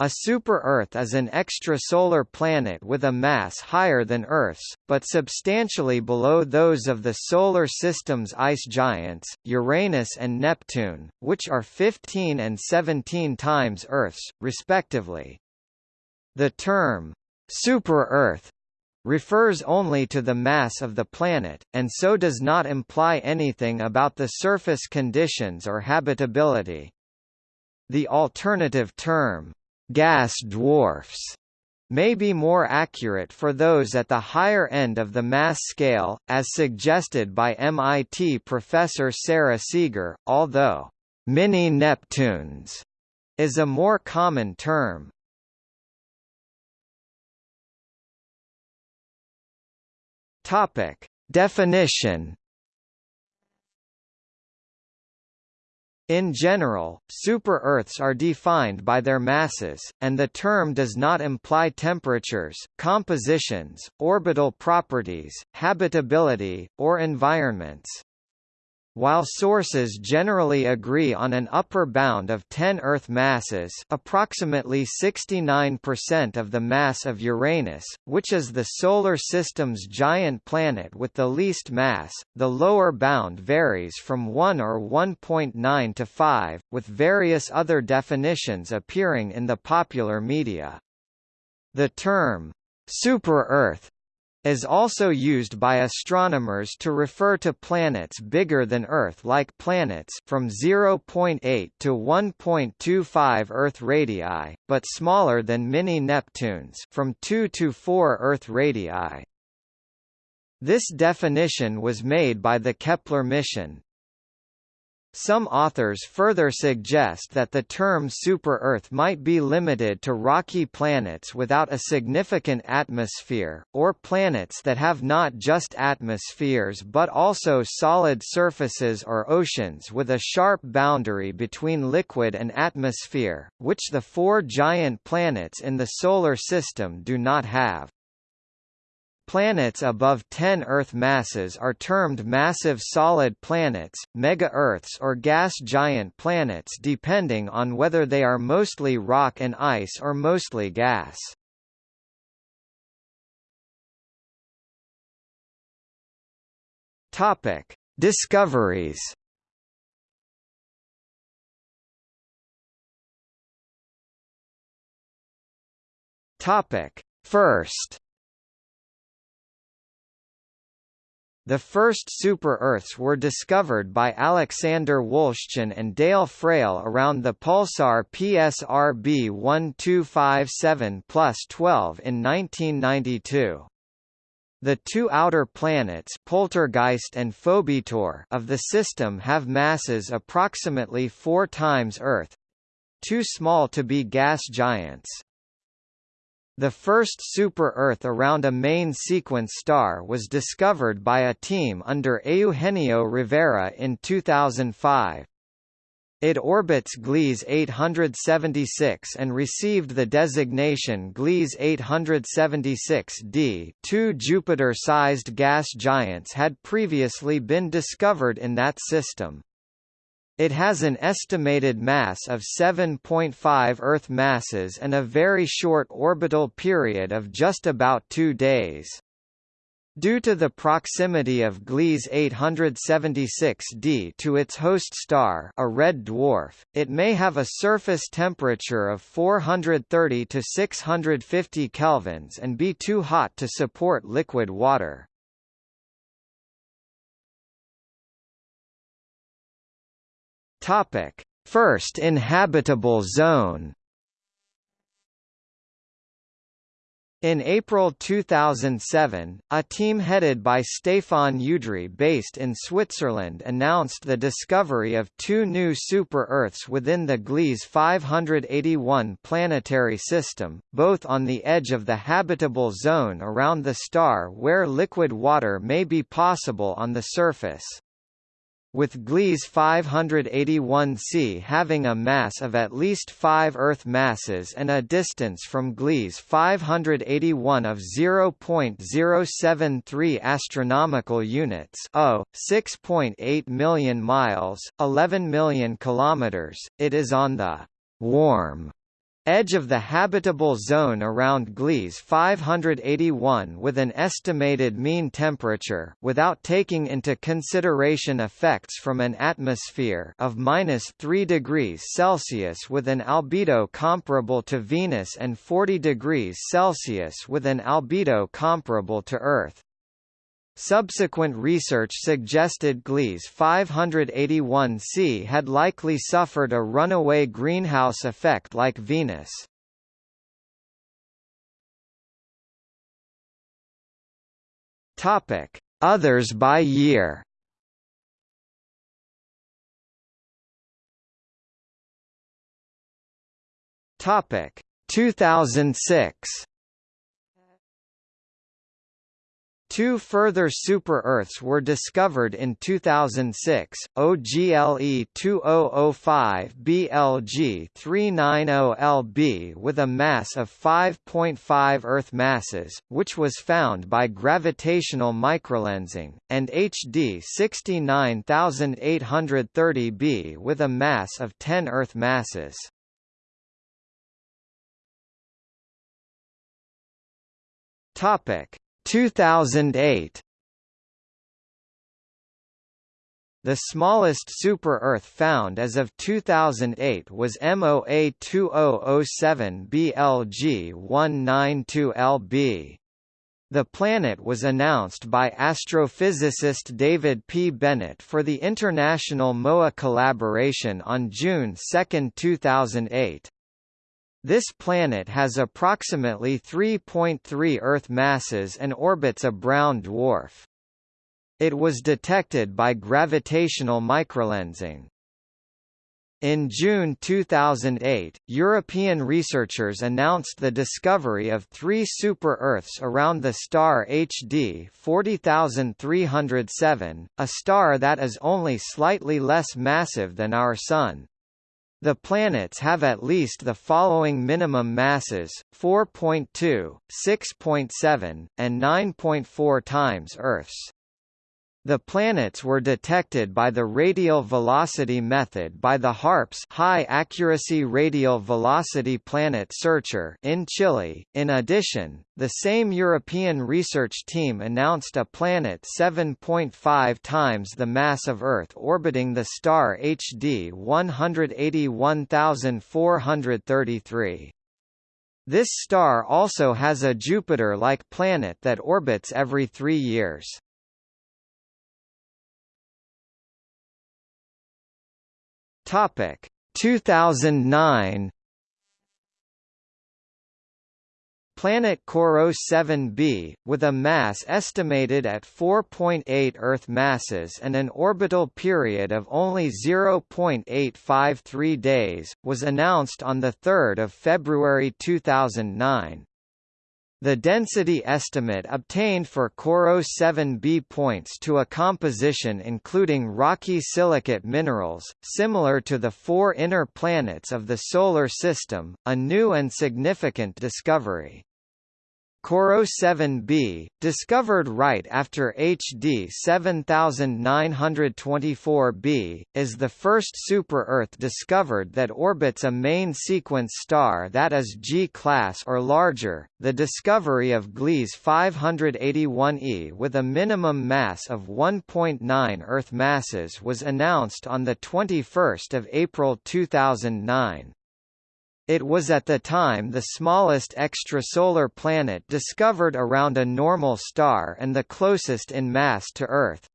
A super-Earth is an extrasolar planet with a mass higher than Earth's, but substantially below those of the Solar System's ice giants, Uranus and Neptune, which are 15 and 17 times Earth's, respectively. The term, super-Earth, refers only to the mass of the planet, and so does not imply anything about the surface conditions or habitability. The alternative term, gas dwarfs may be more accurate for those at the higher end of the mass scale, as suggested by MIT professor Sara Seager, although mini-Neptunes is a more common term. Topic. Definition In general, super-Earths are defined by their masses, and the term does not imply temperatures, compositions, orbital properties, habitability, or environments. While sources generally agree on an upper bound of 10 Earth masses approximately 69% of the mass of Uranus, which is the Solar System's giant planet with the least mass, the lower bound varies from 1 or 1.9 to 5, with various other definitions appearing in the popular media. The term, super-Earth is also used by astronomers to refer to planets bigger than Earth like planets from 0.8 to 1.25 Earth radii, but smaller than mini-Neptunes from 2 to 4 Earth radii. This definition was made by the Kepler mission, some authors further suggest that the term super-Earth might be limited to rocky planets without a significant atmosphere, or planets that have not just atmospheres but also solid surfaces or oceans with a sharp boundary between liquid and atmosphere, which the four giant planets in the Solar System do not have. Planets above 10 Earth masses are termed massive solid planets, mega-Earths or gas giant planets depending on whether they are mostly rock and ice or mostly gas. Topic: Discoveries. Topic: First The first super-Earths were discovered by Alexander Wolszczan and Dale Frail around the pulsar PSRB 1257 12 in 1992. The two outer planets Poltergeist and Phobetor of the system have masses approximately four times Earth—too small to be gas giants. The first super-Earth around a main sequence star was discovered by a team under Eugenio Rivera in 2005. It orbits Gliese 876 and received the designation Gliese 876d. Two Jupiter-sized gas giants had previously been discovered in that system. It has an estimated mass of 7.5 Earth masses and a very short orbital period of just about two days. Due to the proximity of Gliese 876d to its host star a red dwarf, it may have a surface temperature of 430 to 650 kelvins and be too hot to support liquid water. Topic: First inhabitable zone. In April 2007, a team headed by Stefan Udry based in Switzerland announced the discovery of two new super-Earths within the Gliese 581 planetary system, both on the edge of the habitable zone around the star where liquid water may be possible on the surface with Gliese 581c having a mass of at least 5 Earth masses and a distance from Gliese 581 of 0.073 astronomical units, oh, 6.8 million miles, 11 million kilometers. It is on the warm edge of the habitable zone around Gliese 581 with an estimated mean temperature without taking into consideration effects from an atmosphere of minus 3 degrees Celsius with an albedo comparable to Venus and 40 degrees Celsius with an albedo comparable to Earth. Subsequent research suggested Gliese 581c had likely suffered a runaway greenhouse effect like Venus. Topic: Others by year. Topic: 2006. Two further super-Earths were discovered in 2006, OGLE 2005 BLG 390LB with a mass of 5.5 Earth masses, which was found by gravitational microlensing, and HD 69830b with a mass of 10 Earth masses. Topic 2008 The smallest super-Earth found as of 2008 was MOA 2007 BLG 192LB. The planet was announced by astrophysicist David P. Bennett for the International MOA collaboration on June 2, 2008. This planet has approximately 3.3 Earth masses and orbits a brown dwarf. It was detected by gravitational microlensing. In June 2008, European researchers announced the discovery of three super-Earths around the star HD 40307, a star that is only slightly less massive than our Sun. The planets have at least the following minimum masses, 4.2, 6.7, and 9.4 times Earth's. The planets were detected by the radial velocity method by the HARPS High Accuracy Radial Velocity Planet Searcher in Chile. In addition, the same European research team announced a planet 7.5 times the mass of Earth orbiting the star HD 181433. This star also has a Jupiter-like planet that orbits every three years. Topic 2009 Planet CoRoT 7b, with a mass estimated at 4.8 Earth masses and an orbital period of only 0.853 days, was announced on 3 February 2009. The density estimate obtained for CoRoT 7b points to a composition including rocky silicate minerals, similar to the four inner planets of the Solar System, a new and significant discovery. CoRoT 7b, discovered right after HD 7924b, is the first super-Earth discovered that orbits a main sequence star that is G-class or larger. The discovery of Gliese 581e with a minimum mass of 1.9 Earth masses was announced on the 21st of April 2009. It was at the time the smallest extrasolar planet discovered around a normal star and the closest in mass to Earth.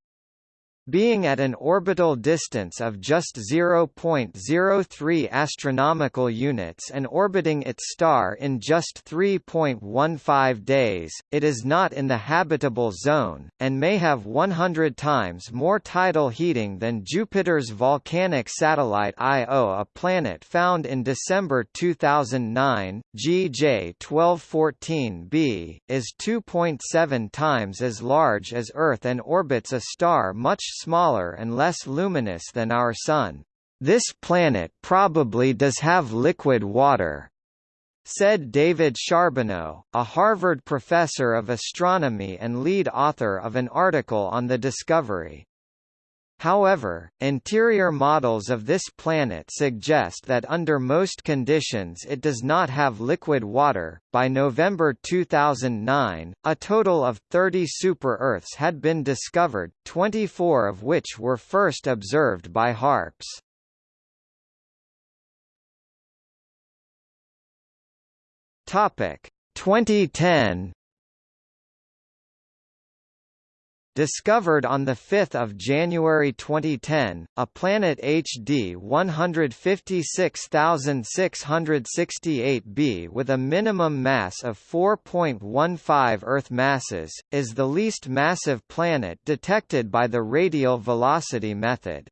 Being at an orbital distance of just 0.03 astronomical units and orbiting its star in just 3.15 days, it is not in the habitable zone, and may have 100 times more tidal heating than Jupiter's volcanic satellite Io a planet found in December 2009, GJ 1214b, is 2.7 times as large as Earth and orbits a star much smaller and less luminous than our Sun. This planet probably does have liquid water, said David Charbonneau, a Harvard professor of astronomy and lead author of an article on the discovery. However, interior models of this planet suggest that under most conditions it does not have liquid water. By November 2009, a total of 30 super-Earths had been discovered, 24 of which were first observed by HARPS. Topic 2010 Discovered on 5 January 2010, a planet HD 156668b with a minimum mass of 4.15 Earth masses, is the least massive planet detected by the radial velocity method.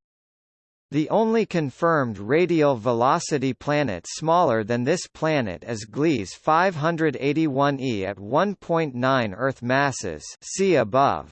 The only confirmed radial velocity planet smaller than this planet is Gliese 581e at 1.9 Earth masses see above.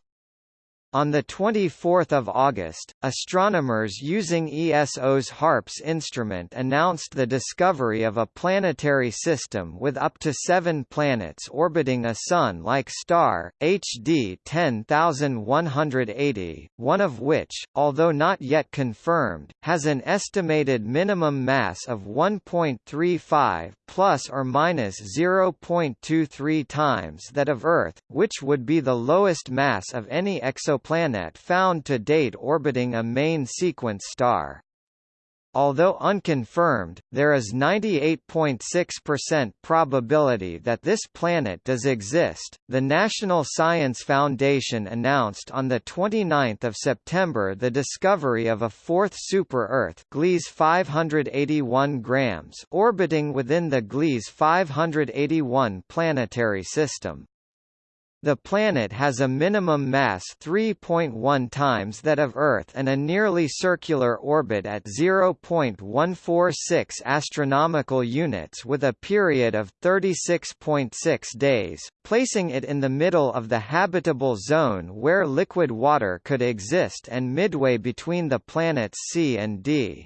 On 24 August, astronomers using ESO's HARPS instrument announced the discovery of a planetary system with up to seven planets orbiting a Sun-like star, HD 10180, one of which, although not yet confirmed, has an estimated minimum mass of 1.35 plus or minus 0.23 times that of Earth, which would be the lowest mass of any exoplanet exoplanet found to date orbiting a main sequence star. Although unconfirmed, there is 98.6% probability that this planet does exist. The National Science Foundation announced on the 29th of September the discovery of a fourth super-Earth, Gliese 581 grams, orbiting within the Gliese 581 planetary system. The planet has a minimum mass 3.1 times that of Earth and a nearly circular orbit at 0.146 astronomical units with a period of 36.6 days, placing it in the middle of the habitable zone where liquid water could exist and midway between the planets C and D.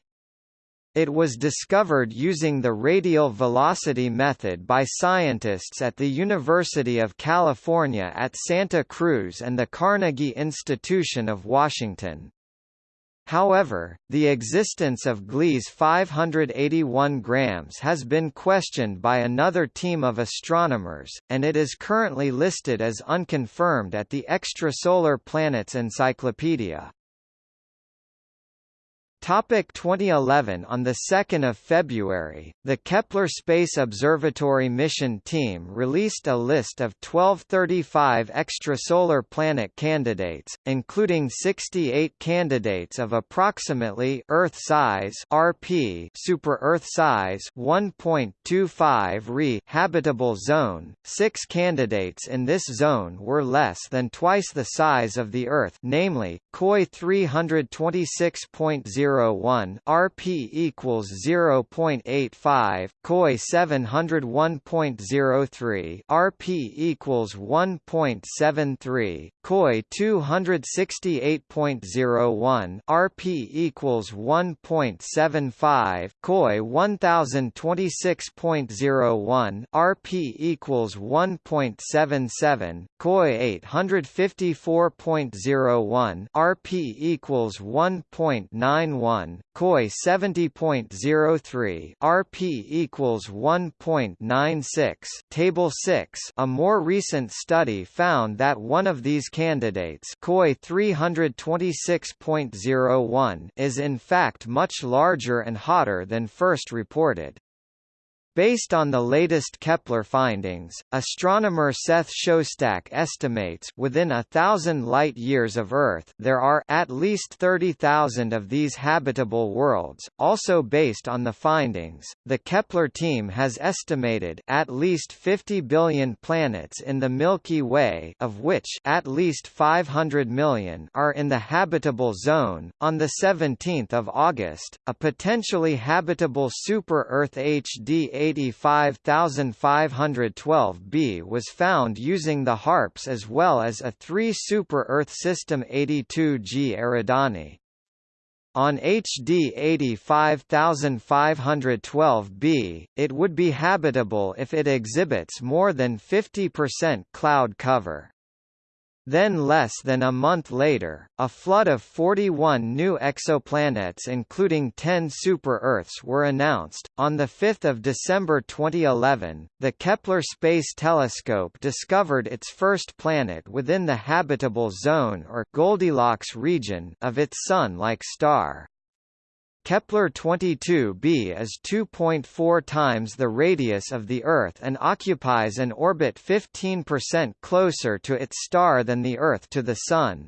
It was discovered using the radial velocity method by scientists at the University of California at Santa Cruz and the Carnegie Institution of Washington. However, the existence of Gliese 581 grams has been questioned by another team of astronomers, and it is currently listed as unconfirmed at the Extrasolar Planets Encyclopedia. Topic 2011 On 2 February, the Kepler Space Observatory mission team released a list of 1235 extrasolar planet candidates, including 68 candidates of approximately Earth size (RP) super-Earth size 1.25 Re habitable zone. 6 candidates in this zone were less than twice the size of the Earth, namely KOI 326.0 0.01 RP equals 0.85 KOI 701.03 RP equals 1.73 KOI 268.01 RP equals 1.75 KOI 1026.01 RP equals 1.77 KOI 854.01 RP equals 1.91 1, KOI 70.03, RP equals 1.96. Table 6. A more recent study found that one of these candidates, KOI 326.01, is in fact much larger and hotter than first reported. Based on the latest Kepler findings, astronomer Seth Shostak estimates within a thousand light-years of Earth there are at least 30,000 of these habitable worlds. Also based on the findings, the Kepler team has estimated at least 50 billion planets in the Milky Way of which at least 500 million are in the habitable zone. On the 17th of August, a potentially habitable super-Earth HD 85512b was found using the HARPS as well as a 3 super-Earth system 82G Eridani. On HD 85512b, it would be habitable if it exhibits more than 50% cloud cover. Then less than a month later, a flood of 41 new exoplanets including 10 super-Earths were announced. On 5 December 2011, the Kepler Space Telescope discovered its first planet within the habitable zone or Goldilocks region of its Sun-like star. Kepler-22b is 2.4 times the radius of the Earth and occupies an orbit 15% closer to its star than the Earth to the Sun.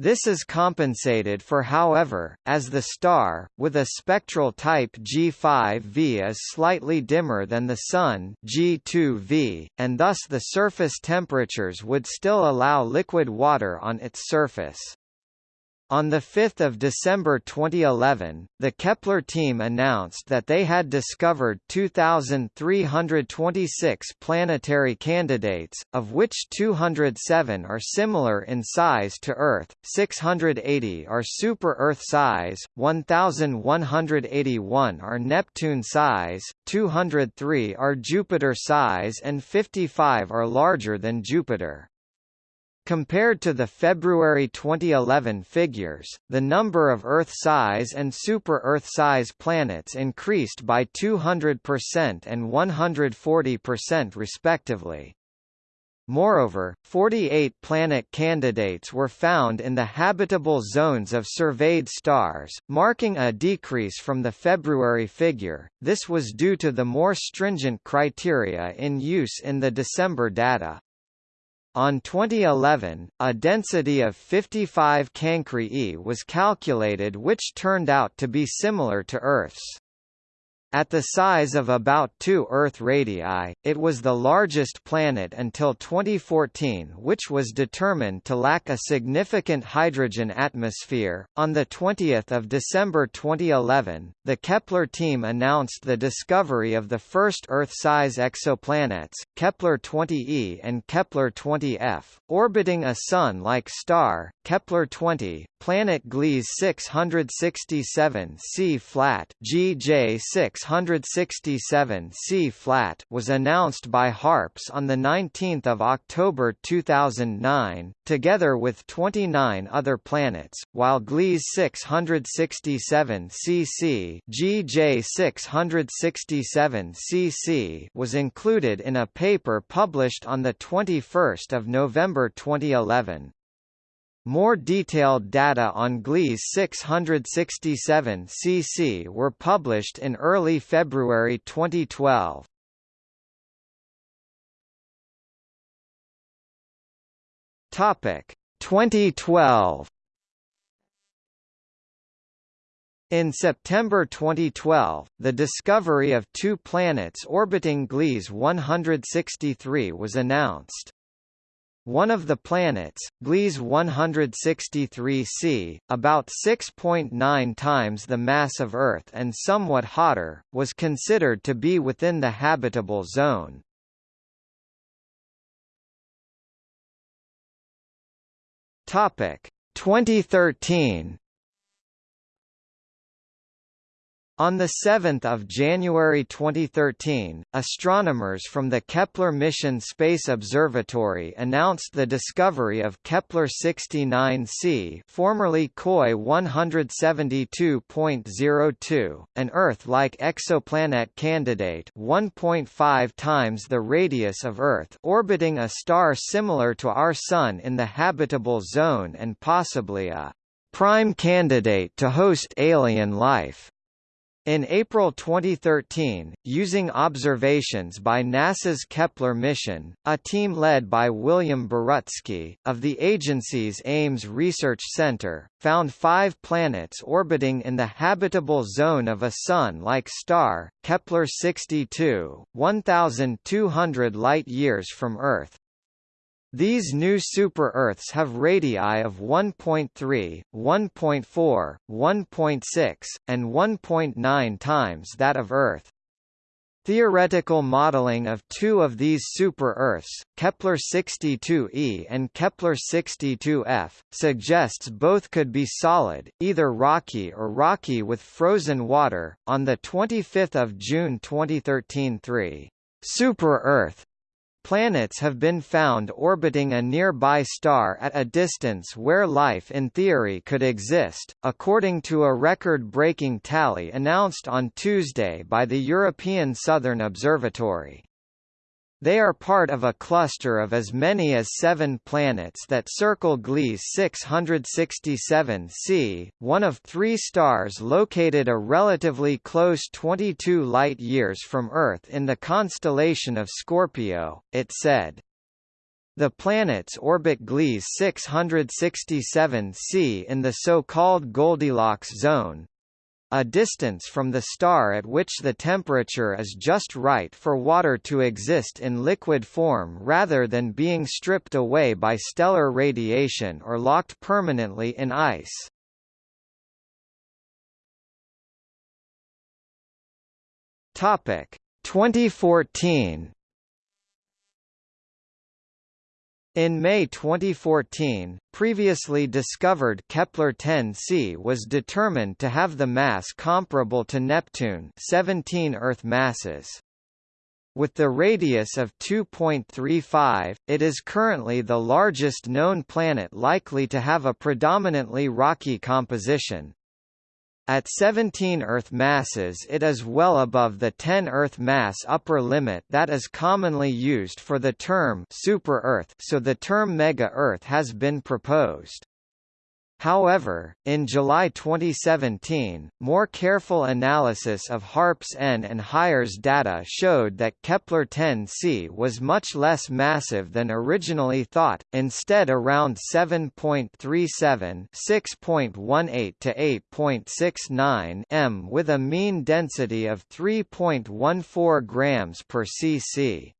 This is compensated for however, as the star, with a spectral type G5V is slightly dimmer than the Sun G2V, and thus the surface temperatures would still allow liquid water on its surface. On 5 December 2011, the Kepler team announced that they had discovered 2,326 planetary candidates, of which 207 are similar in size to Earth, 680 are super-Earth size, 1,181 are Neptune size, 203 are Jupiter size and 55 are larger than Jupiter. Compared to the February 2011 figures, the number of Earth-size and super-Earth-size planets increased by 200% and 140% respectively. Moreover, 48 planet candidates were found in the habitable zones of surveyed stars, marking a decrease from the February figure. This was due to the more stringent criteria in use in the December data. On 2011, a density of 55 Cancri E was calculated which turned out to be similar to Earth's. At the size of about 2 Earth radii, it was the largest planet until 2014, which was determined to lack a significant hydrogen atmosphere. On the 20th of December 2011, the Kepler team announced the discovery of the first Earth-size exoplanets, Kepler-20e and Kepler-20f, orbiting a Sun-like star, Kepler-20, planet Gliese 667 C flat, GJ 6 667 C flat was announced by HARPS on 19 October 2009, together with 29 other planets, while Gliese 667 cc GJ 667 cc was included in a paper published on 21 November 2011. More detailed data on Gliese 667 cc were published in early February 2012. Topic 2012 In September 2012, the discovery of two planets orbiting Gliese 163 was announced. One of the planets, Gliese 163c, about 6.9 times the mass of Earth and somewhat hotter, was considered to be within the habitable zone. Topic 2013 On 7 January 2013, astronomers from the Kepler Mission Space Observatory announced the discovery of Kepler-69c formerly KOI 172.02, an Earth-like exoplanet candidate 1.5 times the radius of Earth orbiting a star similar to our Sun in the habitable zone and possibly a prime candidate to host alien life. In April 2013, using observations by NASA's Kepler mission, a team led by William Borucki, of the agency's Ames Research Center, found five planets orbiting in the habitable zone of a Sun-like star, Kepler-62, 1,200 light-years from Earth. These new super-Earths have radii of 1.3, 1.4, 1.6, and 1.9 times that of Earth. Theoretical modeling of two of these super-Earths, Kepler-62e and Kepler-62f, suggests both could be solid, either rocky or rocky with frozen water. On the 25th of June 2013, three super-Earth planets have been found orbiting a nearby star at a distance where life in theory could exist, according to a record-breaking tally announced on Tuesday by the European Southern Observatory. They are part of a cluster of as many as seven planets that circle Gliese 667c, one of three stars located a relatively close 22 light-years from Earth in the constellation of Scorpio, it said. The planets orbit Gliese 667c in the so-called Goldilocks zone, a distance from the star at which the temperature is just right for water to exist in liquid form rather than being stripped away by stellar radiation or locked permanently in ice. Topic 2014 In May 2014, previously discovered Kepler-10c was determined to have the mass comparable to Neptune 17 Earth masses. With the radius of 2.35, it is currently the largest known planet likely to have a predominantly rocky composition, at 17 Earth masses it is well above the 10 Earth mass upper limit that is commonly used for the term super-Earth so the term mega-Earth has been proposed. However, in July 2017, more careful analysis of HARPS N and HIRES data showed that Kepler-10c was much less massive than originally thought, instead around 7.37 6.18 to 8.69 m with a mean density of 3.14 grams per cc.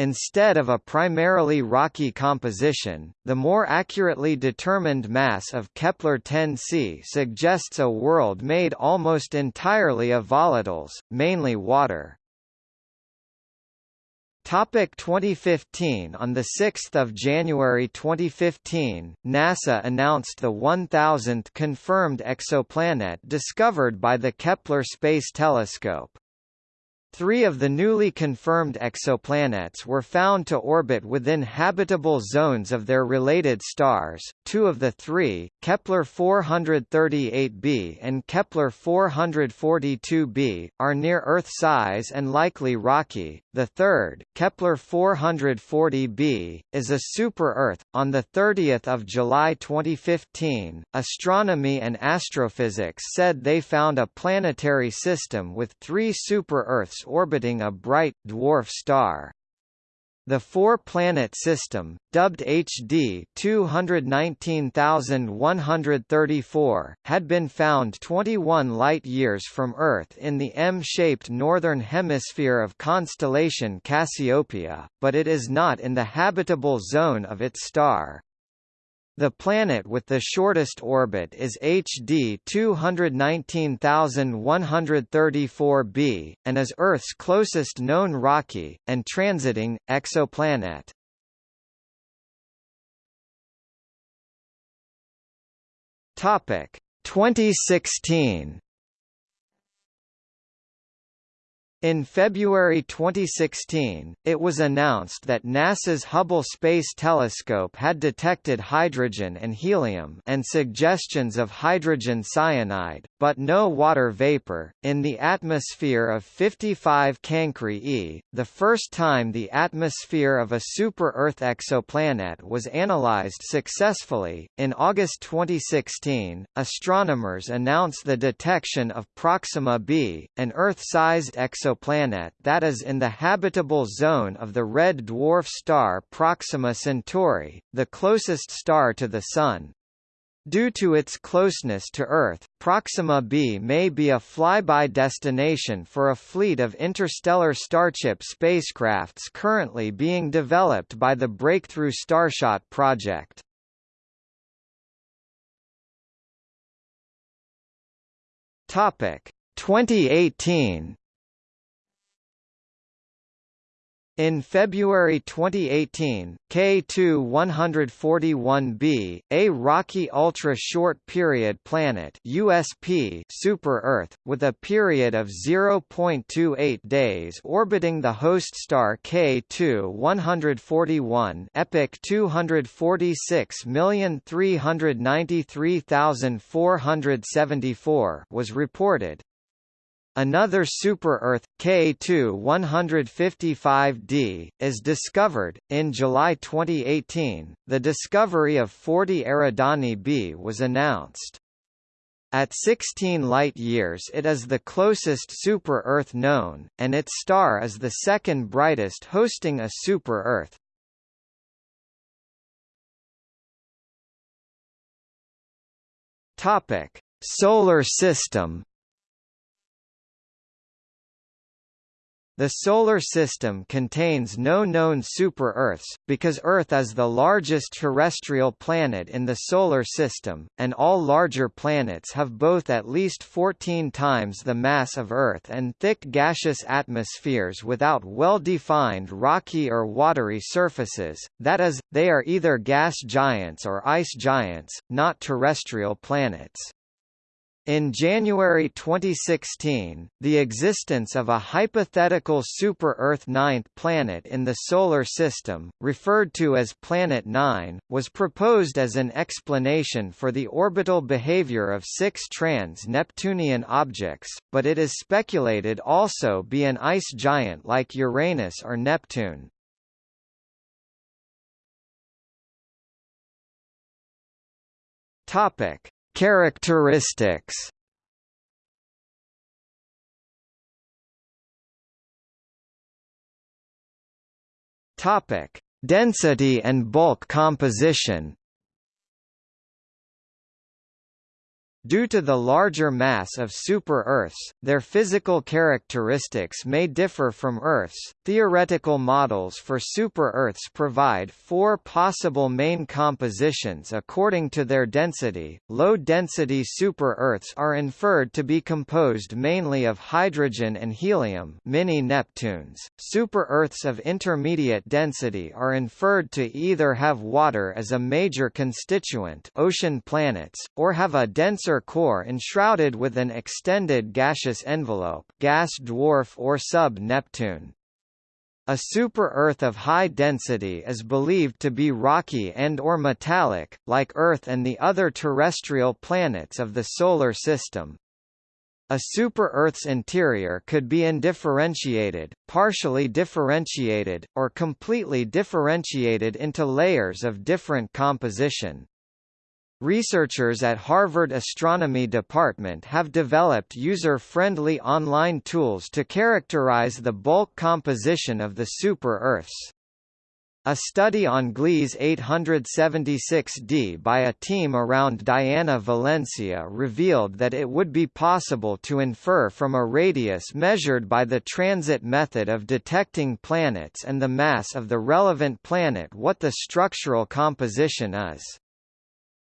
Instead of a primarily rocky composition, the more accurately determined mass of Kepler-10c suggests a world made almost entirely of volatiles, mainly water. Topic 2015 On 6 January 2015, NASA announced the 1,000th confirmed exoplanet discovered by the Kepler Space Telescope. Three of the newly confirmed exoplanets were found to orbit within habitable zones of their related stars. Two of the three, Kepler 438b and Kepler 442b, are near Earth size and likely rocky. The third, Kepler 440b, is a super-Earth. On the 30th of July 2015, Astronomy and Astrophysics said they found a planetary system with three super-Earths orbiting a bright, dwarf star. The four-planet system, dubbed HD 219134, had been found 21 light-years from Earth in the M-shaped northern hemisphere of constellation Cassiopeia, but it is not in the habitable zone of its star. The planet with the shortest orbit is HD 219134b, and is Earth's closest known rocky, and transiting, exoplanet. Topic 2016 In February 2016, it was announced that NASA's Hubble Space Telescope had detected hydrogen and helium and suggestions of hydrogen cyanide, but no water vapor, in the atmosphere of 55 Cancri e, the first time the atmosphere of a super-Earth exoplanet was analyzed successfully. In August 2016, astronomers announced the detection of Proxima b, an Earth-sized exoplanet exoplanet that is in the habitable zone of the red dwarf star Proxima Centauri, the closest star to the Sun. Due to its closeness to Earth, Proxima b may be a flyby destination for a fleet of interstellar Starship spacecrafts currently being developed by the Breakthrough Starshot project. Topic 2018 In February 2018, K2-141b, a rocky ultra-short period planet USP super-Earth, with a period of 0.28 days orbiting the host star K2-141 epoch 246,393,474 was reported, Another super-Earth, K2-155d, is discovered. In July 2018, the discovery of 40 Eridani b was announced. At 16 light-years it is the closest super-Earth known, and its star is the second brightest hosting a super-Earth. Solar system The Solar System contains no known super-Earths, because Earth is the largest terrestrial planet in the Solar System, and all larger planets have both at least 14 times the mass of Earth and thick gaseous atmospheres without well-defined rocky or watery surfaces, that is, they are either gas giants or ice giants, not terrestrial planets. In January 2016, the existence of a hypothetical super-Earth ninth planet in the Solar System, referred to as Planet 9, was proposed as an explanation for the orbital behavior of six trans-Neptunian objects, but it is speculated also be an ice giant like Uranus or Neptune. Topic Characteristics Topic: Density and bulk composition. Due to the larger mass of super-Earths, their physical characteristics may differ from Earth's. Theoretical models for super-Earths provide four possible main compositions according to their density. Low-density super-Earths are inferred to be composed mainly of hydrogen and helium, mini Neptunes. Super-Earths of intermediate density are inferred to either have water as a major constituent, ocean planets, or have a denser denser core enshrouded with an extended gaseous envelope gas dwarf or sub-Neptune. A super-Earth of high density is believed to be rocky and or metallic, like Earth and the other terrestrial planets of the Solar System. A super-Earth's interior could be undifferentiated, partially differentiated, or completely differentiated into layers of different composition. Researchers at Harvard Astronomy Department have developed user-friendly online tools to characterize the bulk composition of the super-Earths. A study on Gliese 876d by a team around Diana Valencia revealed that it would be possible to infer from a radius measured by the transit method of detecting planets and the mass of the relevant planet what the structural composition is.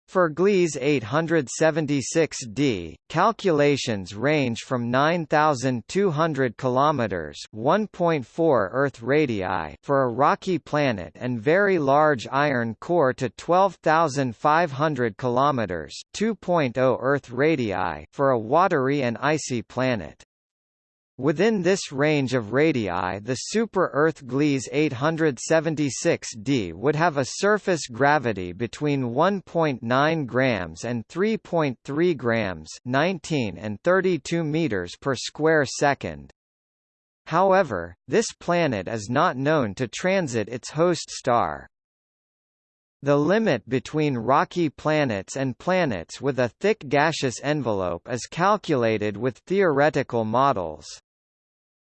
For Gliese 876d, calculations range from 9,200 kilometers (1.4 Earth radii) for a rocky planet and very large iron core to 12,500 kilometers (2.0 Earth radii) for a watery and icy planet. Within this range of radii the super-Earth Gliese 876d would have a surface gravity between 1.9 grams and 3.3 grams 19 and 32 meters per square second. However, this planet is not known to transit its host star. The limit between rocky planets and planets with a thick gaseous envelope is calculated with theoretical models.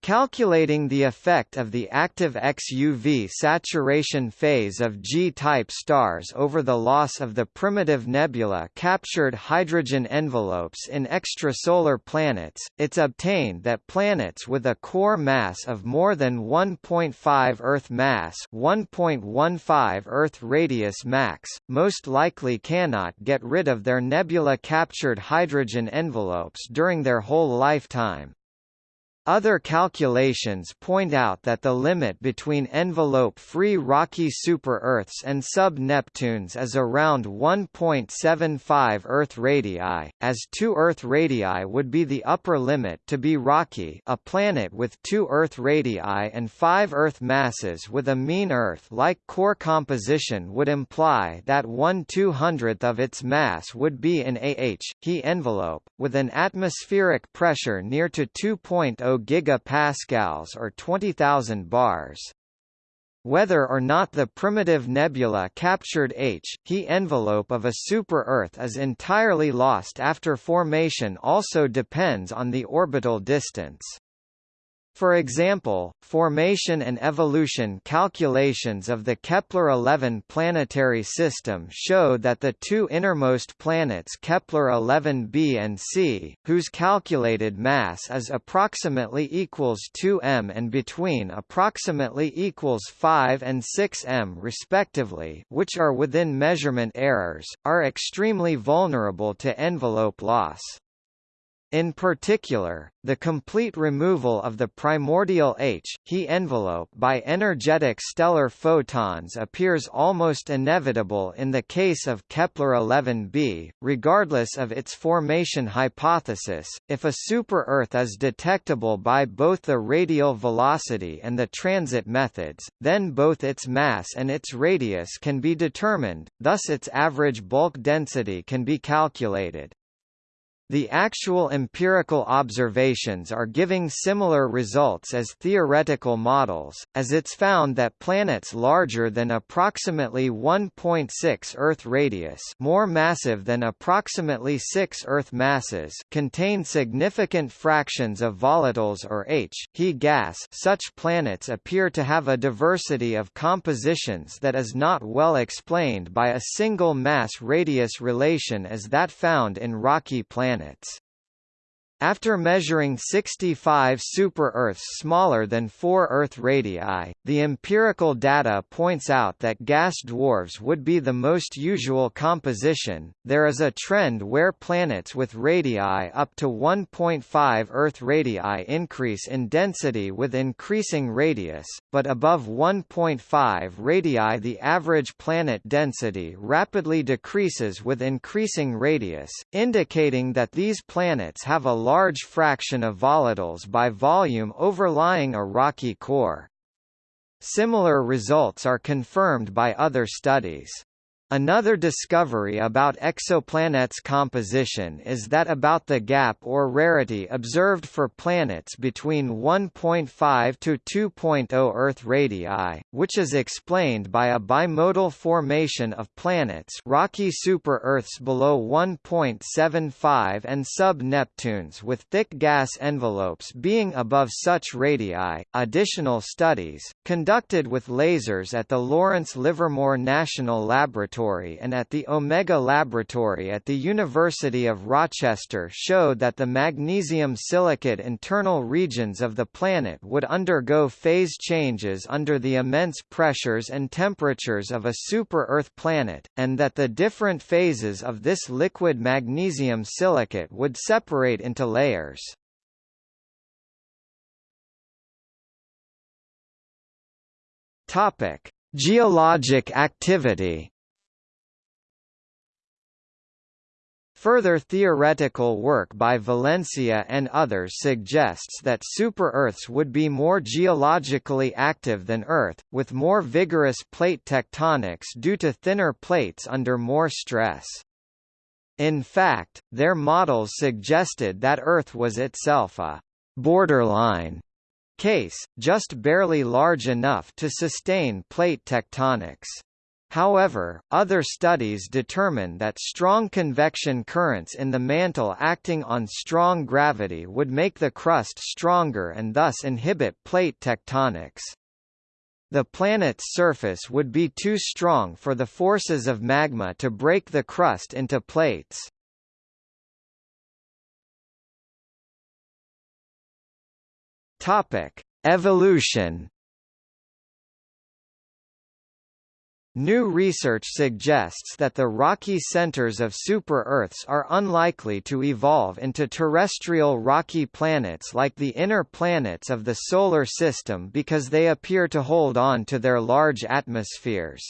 Calculating the effect of the active XUV saturation phase of G-type stars over the loss of the primitive nebula-captured hydrogen envelopes in extrasolar planets, it's obtained that planets with a core mass of more than 1.5 Earth mass 1.15 Earth radius max, most likely cannot get rid of their nebula-captured hydrogen envelopes during their whole lifetime. Other calculations point out that the limit between envelope-free rocky super-Earths and sub-Neptunes is around 1.75 Earth radii, as 2 Earth radii would be the upper limit to be rocky a planet with 2 Earth radii and 5 Earth masses with a mean Earth-like core composition would imply that 1 200th of its mass would be an AH, He envelope, with an atmospheric pressure near to 2.0 gigapascals or 20,000 bars. Whether or not the primitive nebula captured H, He envelope of a super-Earth is entirely lost after formation also depends on the orbital distance. For example, formation and evolution calculations of the Kepler-11 planetary system show that the two innermost planets Kepler-11b and c, whose calculated mass is approximately equals 2 m and between approximately equals 5 and 6 m respectively which are within measurement errors, are extremely vulnerable to envelope loss. In particular, the complete removal of the primordial H, He envelope by energetic stellar photons appears almost inevitable in the case of Kepler-11b, regardless of its formation hypothesis. If a super-Earth is detectable by both the radial velocity and the transit methods, then both its mass and its radius can be determined, thus its average bulk density can be calculated. The actual empirical observations are giving similar results as theoretical models, as it's found that planets larger than approximately 1.6 Earth radius more massive than approximately 6 Earth masses contain significant fractions of volatiles or H, He gas. Such planets appear to have a diversity of compositions that is not well explained by a single mass-radius relation as that found in rocky planets planets. After measuring 65 super-Earths smaller than 4 Earth radii, the empirical data points out that gas dwarfs would be the most usual composition. There is a trend where planets with radii up to 1.5 Earth radii increase in density with increasing radius, but above 1.5 radii the average planet density rapidly decreases with increasing radius, indicating that these planets have a large fraction of volatiles by volume overlying a rocky core. Similar results are confirmed by other studies. Another discovery about exoplanets' composition is that about the gap or rarity observed for planets between 1.5 to 2.0 Earth radii, which is explained by a bimodal formation of planets rocky super-Earths below 1.75 and sub-Neptunes with thick gas envelopes being above such radii. Additional studies, conducted with lasers at the Lawrence Livermore National Laboratory Laboratory and at the Omega Laboratory at the University of Rochester showed that the magnesium silicate internal regions of the planet would undergo phase changes under the immense pressures and temperatures of a super-Earth planet, and that the different phases of this liquid magnesium silicate would separate into layers. Topic: Geologic activity Further theoretical work by Valencia and others suggests that super-Earths would be more geologically active than Earth, with more vigorous plate tectonics due to thinner plates under more stress. In fact, their models suggested that Earth was itself a «borderline» case, just barely large enough to sustain plate tectonics. However, other studies determine that strong convection currents in the mantle acting on strong gravity would make the crust stronger and thus inhibit plate tectonics. The planet's surface would be too strong for the forces of magma to break the crust into plates. Topic: Evolution New research suggests that the rocky centers of super-Earths are unlikely to evolve into terrestrial rocky planets like the inner planets of the Solar System because they appear to hold on to their large atmospheres.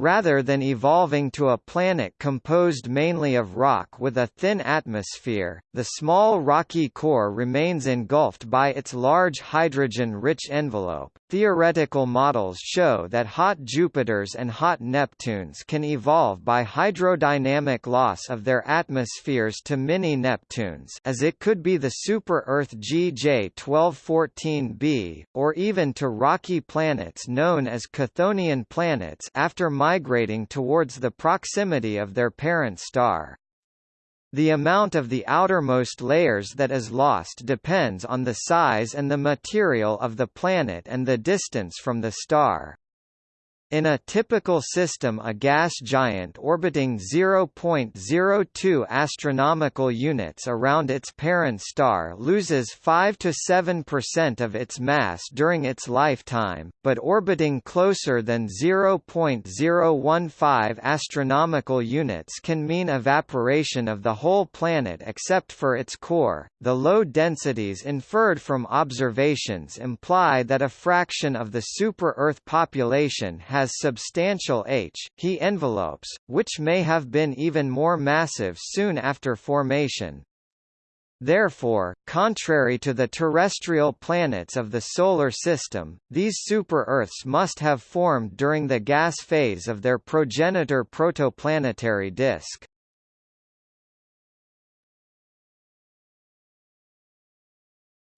Rather than evolving to a planet composed mainly of rock with a thin atmosphere, the small rocky core remains engulfed by its large hydrogen-rich envelope. Theoretical models show that hot Jupiters and hot Neptunes can evolve by hydrodynamic loss of their atmospheres to mini-Neptunes as it could be the super-Earth GJ1214b, or even to rocky planets known as Chthonian planets after migrating towards the proximity of their parent star. The amount of the outermost layers that is lost depends on the size and the material of the planet and the distance from the star. In a typical system a gas giant orbiting 0.02 astronomical units around its parent star loses 5 to 7% of its mass during its lifetime, but orbiting closer than 0.015 astronomical units can mean evaporation of the whole planet except for its core. The low densities inferred from observations imply that a fraction of the super-Earth population has has substantial H, He envelopes, which may have been even more massive soon after formation. Therefore, contrary to the terrestrial planets of the Solar System, these super-Earths must have formed during the gas phase of their progenitor protoplanetary disk.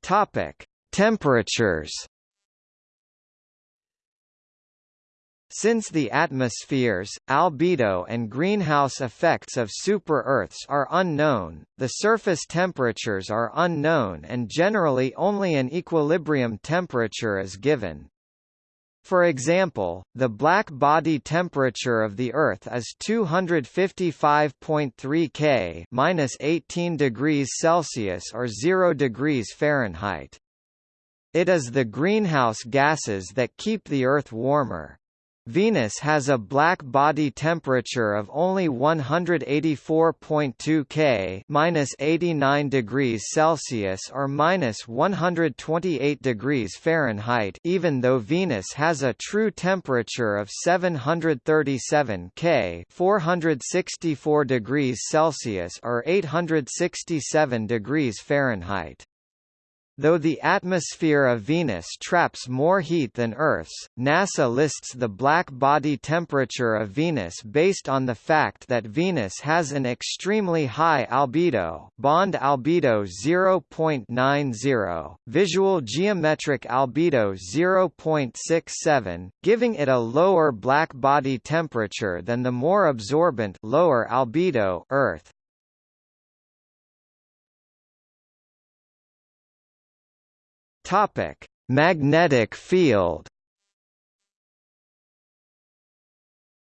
Topic: Temperatures Since the atmospheres, albedo and greenhouse effects of super-Earths are unknown, the surface temperatures are unknown and generally only an equilibrium temperature is given. For example, the black body temperature of the Earth is 255.3 K minus 18 degrees Celsius or 0 degrees Fahrenheit. It is the greenhouse gases that keep the Earth warmer. Venus has a black body temperature of only 184.2 K minus 89 degrees Celsius or minus 128 degrees Fahrenheit even though Venus has a true temperature of 737 K 464 degrees Celsius or 867 degrees Fahrenheit. Though the atmosphere of Venus traps more heat than Earth's, NASA lists the black body temperature of Venus based on the fact that Venus has an extremely high albedo bond albedo 0.90, visual geometric albedo 0.67, giving it a lower black body temperature than the more absorbent lower albedo Earth. Topic: Magnetic field.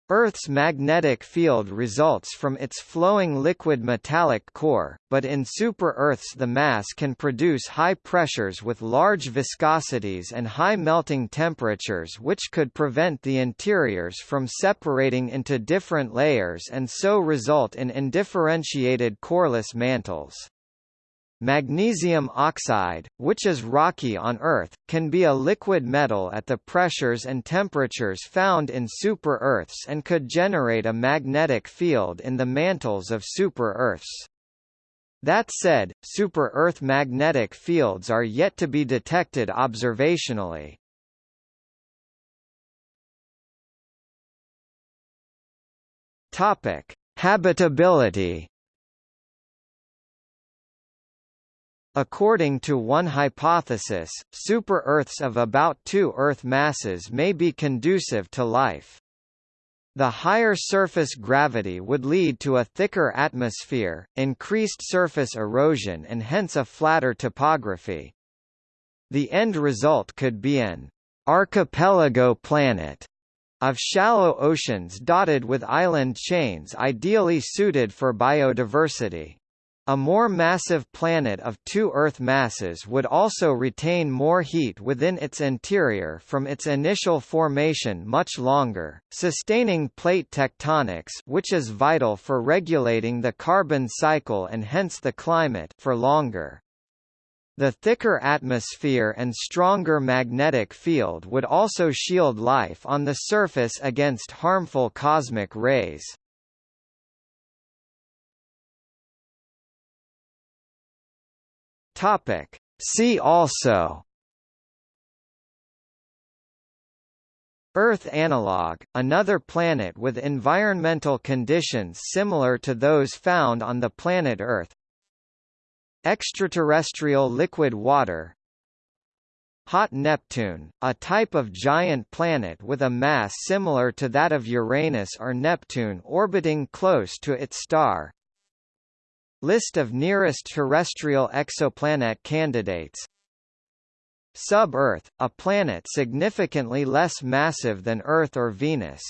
Earth's magnetic field results from its flowing liquid metallic core, but in super-Earths the mass can produce high pressures with large viscosities and high melting temperatures which could prevent the interiors from separating into different layers and so result in undifferentiated coreless mantles. Magnesium oxide, which is rocky on Earth, can be a liquid metal at the pressures and temperatures found in super-Earths and could generate a magnetic field in the mantles of super-Earths. That said, super-Earth magnetic fields are yet to be detected observationally. Habitability According to one hypothesis, super-Earths of about two Earth masses may be conducive to life. The higher surface gravity would lead to a thicker atmosphere, increased surface erosion and hence a flatter topography. The end result could be an archipelago planet of shallow oceans dotted with island chains ideally suited for biodiversity. A more massive planet of two Earth masses would also retain more heat within its interior from its initial formation much longer, sustaining plate tectonics which is vital for regulating the carbon cycle and hence the climate for longer. The thicker atmosphere and stronger magnetic field would also shield life on the surface against harmful cosmic rays. Topic. See also. Earth analog, another planet with environmental conditions similar to those found on the planet Earth. Extraterrestrial liquid water. Hot Neptune, a type of giant planet with a mass similar to that of Uranus or Neptune orbiting close to its star List of nearest terrestrial exoplanet candidates. Sub-Earth, a planet significantly less massive than Earth or Venus